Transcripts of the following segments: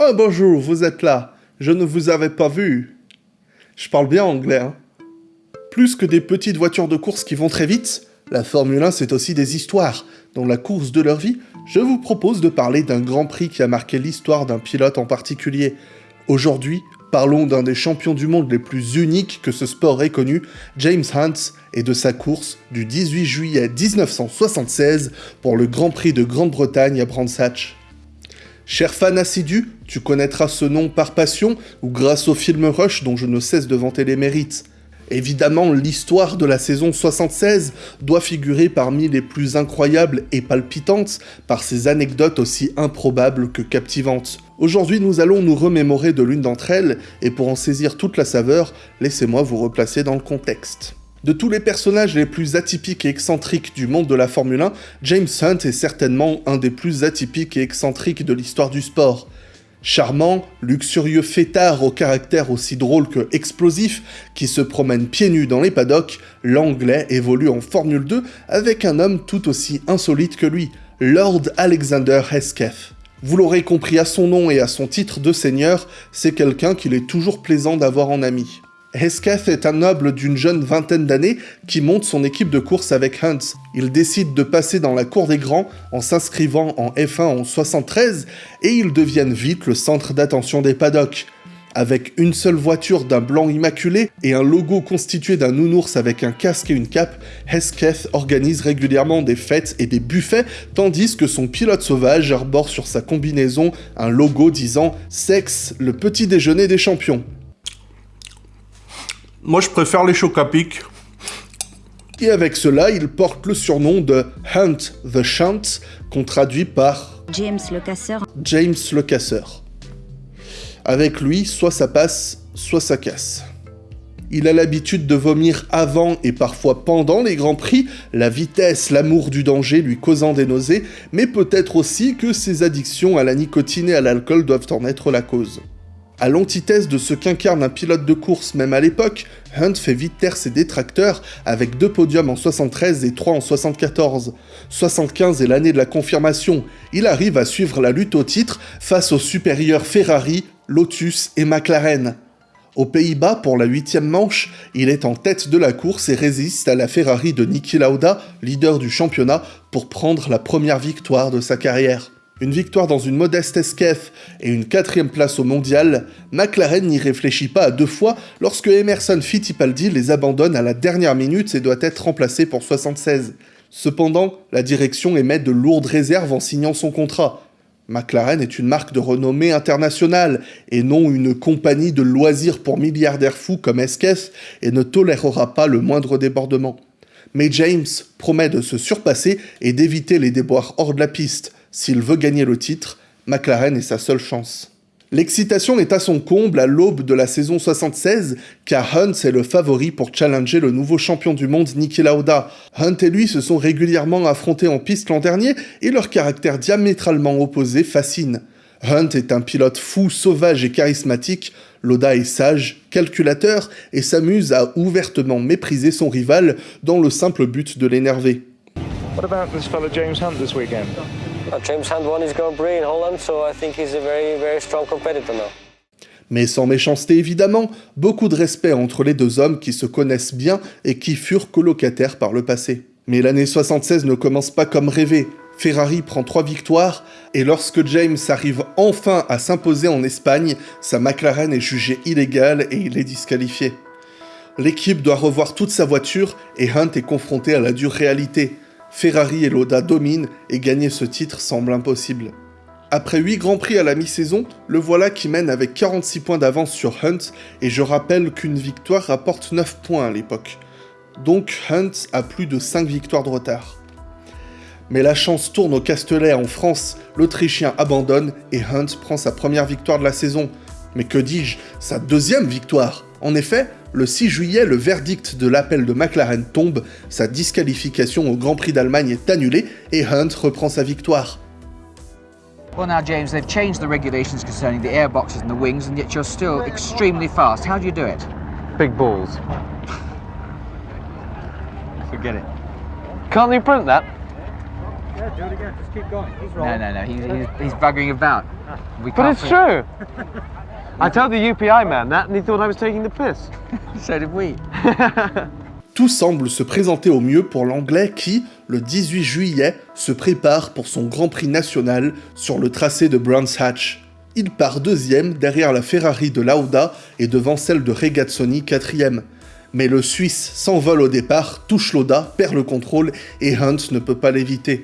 Oh bonjour, vous êtes là. Je ne vous avais pas vu. Je parle bien anglais, hein. Plus que des petites voitures de course qui vont très vite, la Formule 1 c'est aussi des histoires. Dans la course de leur vie, je vous propose de parler d'un Grand Prix qui a marqué l'histoire d'un pilote en particulier. Aujourd'hui, parlons d'un des champions du monde les plus uniques que ce sport ait connu, James Hunt, et de sa course du 18 juillet 1976 pour le Grand Prix de Grande-Bretagne à Brands Hatch. Cher fan assidu, tu connaîtras ce nom par passion ou grâce au film Rush dont je ne cesse de vanter les mérites. Évidemment, l'histoire de la saison 76 doit figurer parmi les plus incroyables et palpitantes par ses anecdotes aussi improbables que captivantes. Aujourd'hui, nous allons nous remémorer de l'une d'entre elles, et pour en saisir toute la saveur, laissez-moi vous replacer dans le contexte. De tous les personnages les plus atypiques et excentriques du monde de la Formule 1, James Hunt est certainement un des plus atypiques et excentriques de l'histoire du sport. Charmant, luxurieux fêtard au caractère aussi drôle que explosif, qui se promène pieds nus dans les paddocks, l'anglais évolue en Formule 2 avec un homme tout aussi insolite que lui, Lord Alexander Hesketh. Vous l'aurez compris à son nom et à son titre de seigneur, c'est quelqu'un qu'il est toujours plaisant d'avoir en ami. Hesketh est un noble d'une jeune vingtaine d'années qui monte son équipe de course avec Hunt. Il décide de passer dans la cour des grands en s'inscrivant en F1 en 73 et ils deviennent vite le centre d'attention des paddocks. Avec une seule voiture d'un blanc immaculé et un logo constitué d'un nounours avec un casque et une cape, Hesketh organise régulièrement des fêtes et des buffets, tandis que son pilote sauvage arbore sur sa combinaison un logo disant « Sexe, le petit déjeuner des champions ». Moi, je préfère les chocs à pic. Et avec cela, il porte le surnom de Hunt the Shunt, qu'on traduit par James le casseur. James le casseur. Avec lui, soit ça passe, soit ça casse. Il a l'habitude de vomir avant et parfois pendant les grands prix, la vitesse, l'amour du danger lui causant des nausées, mais peut-être aussi que ses addictions à la nicotine et à l'alcool doivent en être la cause. À l'antithèse de ce qu'incarne un pilote de course même à l'époque, Hunt fait vite taire ses détracteurs avec deux podiums en 73 et trois en 74. 75 est l'année de la confirmation, il arrive à suivre la lutte au titre face aux supérieurs Ferrari, Lotus et McLaren. Aux Pays-Bas, pour la huitième manche, il est en tête de la course et résiste à la Ferrari de Niki Lauda, leader du championnat, pour prendre la première victoire de sa carrière. Une victoire dans une modeste esquef et une quatrième place au mondial, McLaren n'y réfléchit pas à deux fois lorsque Emerson Fittipaldi les abandonne à la dernière minute et doit être remplacé pour 76. Cependant, la direction émet de lourdes réserves en signant son contrat. McLaren est une marque de renommée internationale et non une compagnie de loisirs pour milliardaires fous comme Esquef et ne tolérera pas le moindre débordement. Mais James promet de se surpasser et d'éviter les déboires hors de la piste. S'il veut gagner le titre, McLaren est sa seule chance. L'excitation est à son comble à l'aube de la saison 76, car Hunt est le favori pour challenger le nouveau champion du monde Niki Lauda. Hunt et lui se sont régulièrement affrontés en piste l'an dernier, et leur caractère diamétralement opposé fascine. Hunt est un pilote fou, sauvage et charismatique, Lauda est sage, calculateur, et s'amuse à ouvertement mépriser son rival dans le simple but de l'énerver. What about this James Hunt this weekend? James Hunt won his Grand Prix in Holland, so I think he's a very, very strong competitor now. Mais sans méchanceté évidemment, beaucoup de respect entre les deux hommes qui se connaissent bien et qui furent colocataires par le passé. Mais l'année 76 ne commence pas comme rêvé. Ferrari prend trois victoires, et lorsque James arrive enfin à s'imposer en Espagne, sa McLaren est jugée illégale et il est disqualifié. L'équipe doit revoir toute sa voiture et Hunt est confronté à la dure réalité. Ferrari et Loda dominent et gagner ce titre semble impossible. Après 8 grands prix à la mi-saison, le voilà qui mène avec 46 points d'avance sur Hunt, et je rappelle qu'une victoire rapporte 9 points à l'époque. Donc Hunt a plus de 5 victoires de retard. Mais la chance tourne au Castellet en France, l'Autrichien abandonne et Hunt prend sa première victoire de la saison. Mais que dis-je, sa deuxième victoire? En effet, le 6 juillet, le verdict de l'appel de McLaren tombe, sa disqualification au Grand Prix d'Allemagne est annulée et Hunt reprend sa victoire. Well now James, they've changed the regulations concerning the airboxes and the wings and yet you're still extremely fast. How do you do it? Big balls. Forget it. Can't you print that? Yeah, do it again. Just keep going. He's No, rolling. no, no. He's, he's, he's buggering about. We But it's true. I told the UPI man that, and he thought I was taking the piss. So did we. Tout semble se présenter au mieux pour l'Anglais qui, le 18 juillet, se prépare pour son Grand Prix national sur le tracé de Brands Hatch. Il part deuxième derrière la Ferrari de Lauda et devant celle de Regazzoni quatrième. Mais le Suisse s'envole au départ, touche Lauda, perd le contrôle et Hunt ne peut pas l'éviter.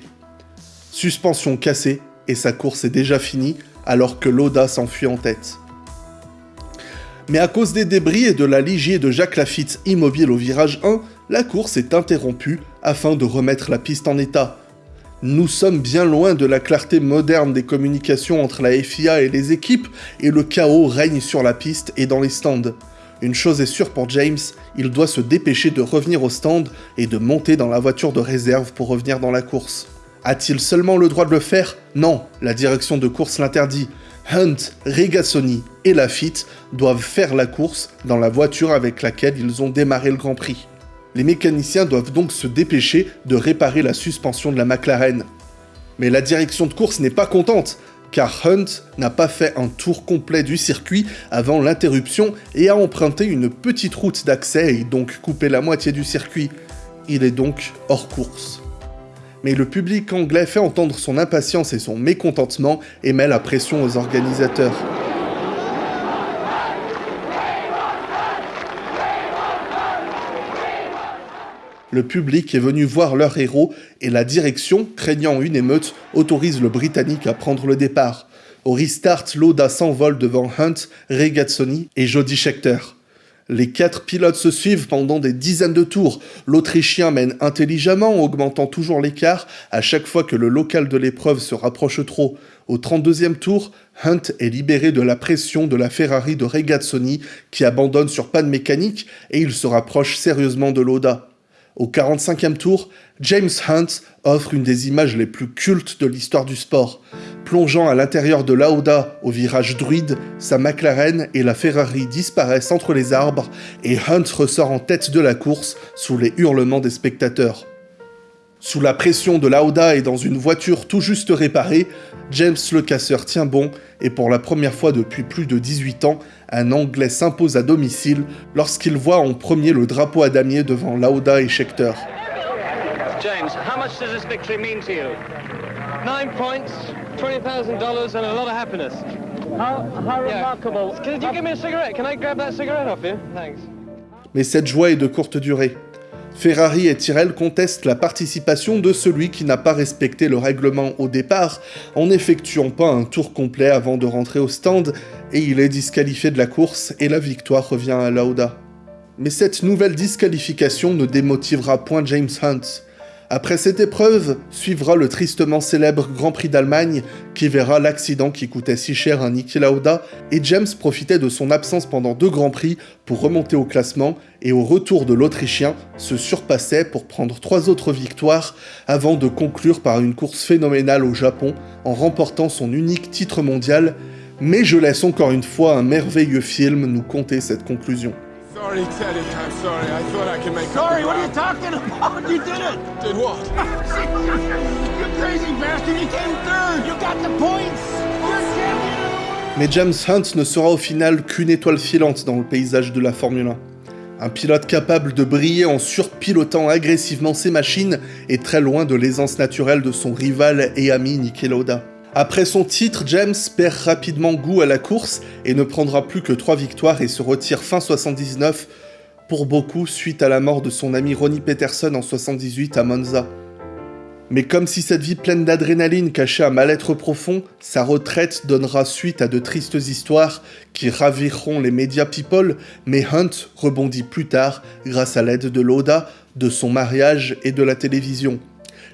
Suspension cassée et sa course est déjà finie alors que Lauda s'enfuit en tête. Mais à cause des débris et de la ligier de Jacques Lafitte immobile au virage 1, la course est interrompue afin de remettre la piste en état. Nous sommes bien loin de la clarté moderne des communications entre la FIA et les équipes, et le chaos règne sur la piste et dans les stands. Une chose est sûre pour James, il doit se dépêcher de revenir au stand et de monter dans la voiture de réserve pour revenir dans la course. A-t-il seulement le droit de le faire? Non, la direction de course l'interdit. Hunt, Regazzoni et Lafitte doivent faire la course dans la voiture avec laquelle ils ont démarré le Grand Prix. Les mécaniciens doivent donc se dépêcher de réparer la suspension de la McLaren. Mais la direction de course n'est pas contente, car Hunt n'a pas fait un tour complet du circuit avant l'interruption et a emprunté une petite route d'accès et donc coupé la moitié du circuit. Il est donc hors course. Mais le public anglais fait entendre son impatience et son mécontentement et met la pression aux organisateurs. Le public est venu voir leur héros et la direction, craignant une émeute, autorise le Britannique à prendre le départ. Au restart, Lauda s'envole devant Hunt, Regazzoni et Jody Scheckter. Les quatre pilotes se suivent pendant des dizaines de tours. L'Autrichien mène intelligemment, augmentant toujours l'écart à chaque fois que le local de l'épreuve se rapproche trop. Au 32e tour, Hunt est libéré de la pression de la Ferrari de Regazzoni qui abandonne sur panne mécanique et il se rapproche sérieusement de Lauda. Au 45e tour, James Hunt offre une des images les plus cultes de l'histoire du sport. Plongeant à l'intérieur de Lauda au virage druide, sa McLaren et la Ferrari disparaissent entre les arbres et Hunt ressort en tête de la course sous les hurlements des spectateurs. Sous la pression de Lauda et dans une voiture tout juste réparée, James le casseur tient bon et pour la première fois depuis plus de 18 ans, un Anglais s'impose à domicile lorsqu'il voit en premier le drapeau à damier devant Lauda et Scheckter. James, how much does this victory mean to you? Nine points, twenty thousand dollars, and a lot of happiness. How, how Yeah. remarkable. Can you give me a cigarette? Can I grab that cigarette off you? Thanks. Mais cette joie est de courte durée. Ferrari et Tyrrell contestent la participation de celui qui n'a pas respecté le règlement au départ en n'effectuant pas un tour complet avant de rentrer au stand et il est disqualifié de la course et la victoire revient à Lauda. Mais cette nouvelle disqualification ne démotivera point James Hunt. Après cette épreuve, suivra le tristement célèbre Grand Prix d'Allemagne qui verra l'accident qui coûtait si cher à Niki Lauda et James profitait de son absence pendant deux Grands Prix pour remonter au classement et au retour de l'Autrichien se surpassait pour prendre trois autres victoires avant de conclure par une course phénoménale au Japon en remportant son unique titre mondial. Mais je laisse encore une fois un merveilleux film nous conter cette conclusion. Sorry, Teddy. I'm sorry. I thought I could make Sorry, what are you talking about? You did it! Did what? you crazy bastard! You came third! You got the points! You're champion! Mais James Hunt ne sera au final qu'une étoile filante dans le paysage de la Formule 1. Un pilote capable de briller en surpilotant agressivement ses machines est très loin de l'aisance naturelle de son rival et ami Niki Lauda. Après son titre, James perd rapidement goût à la course et ne prendra plus que 3 victoires et se retire fin 79, pour beaucoup suite à la mort de son ami Ronnie Peterson en 78 à Monza. Mais comme si cette vie pleine d'adrénaline cachait un mal-être profond, sa retraite donnera suite à de tristes histoires qui raviront les médias people, mais Hunt rebondit plus tard grâce à l'aide de Lauda, de son mariage et de la télévision.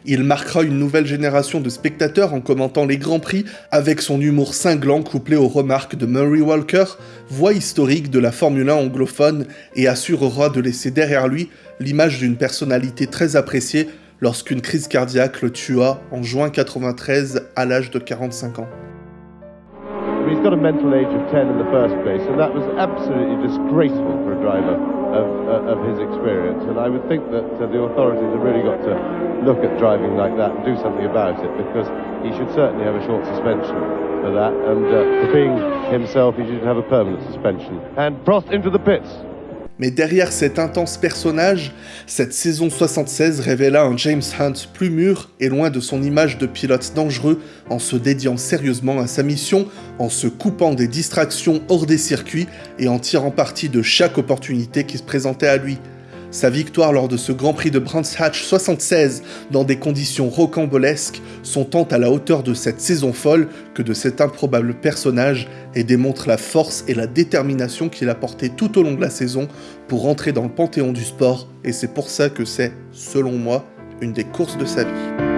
Il marquera une nouvelle génération de spectateurs en commentant les Grands Prix avec son humour cinglant couplé aux remarques de Murray Walker, voix historique de la Formule 1 anglophone et assurera de laisser derrière lui l'image d'une personnalité très appréciée lorsqu'une crise cardiaque le tua en juin 93 à l'âge de 45 ans. he's got a mental age of 10 in the first place, that was absolutely disgraceful of, uh, of his experience. And I would think that uh, the authorities have really got to look at driving like that and do something about it, because he should certainly have a short suspension for that, and uh, for being himself, he should have a permanent suspension. And Prost into the pits. Mais derrière cet intense personnage, cette saison 76 révéla un James Hunt plus mûr et loin de son image de pilote dangereux en se dédiant sérieusement à sa mission, en se coupant des distractions hors des circuits et en tirant parti de chaque opportunité qui se présentait à lui. Sa victoire lors de ce Grand Prix de Brands Hatch 76 dans des conditions rocambolesques sont tant à la hauteur de cette saison folle que de cet improbable personnage et démontre la force et la détermination qu'il a porté tout au long de la saison pour entrer dans le panthéon du sport et c'est pour ça que c'est, selon moi, une des courses de sa vie.